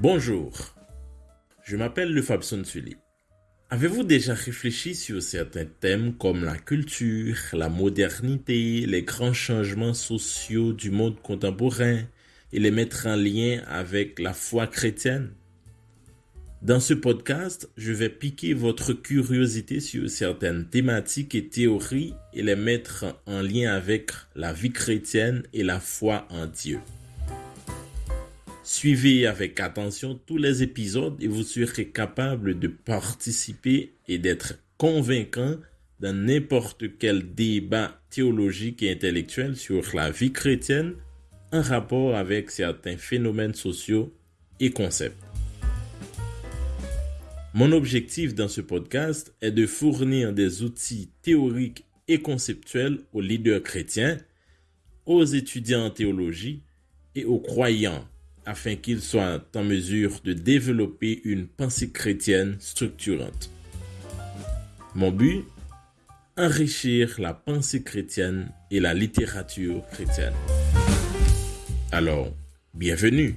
Bonjour, je m'appelle Le Fabson Sully. Avez-vous déjà réfléchi sur certains thèmes comme la culture, la modernité, les grands changements sociaux du monde contemporain et les mettre en lien avec la foi chrétienne? Dans ce podcast, je vais piquer votre curiosité sur certaines thématiques et théories et les mettre en lien avec la vie chrétienne et la foi en Dieu. Suivez avec attention tous les épisodes et vous serez capable de participer et d'être convaincant dans n'importe quel débat théologique et intellectuel sur la vie chrétienne en rapport avec certains phénomènes sociaux et concepts. Mon objectif dans ce podcast est de fournir des outils théoriques et conceptuels aux leaders chrétiens, aux étudiants en théologie et aux croyants afin qu'ils soient en mesure de développer une pensée chrétienne structurante. Mon but Enrichir la pensée chrétienne et la littérature chrétienne. Alors, bienvenue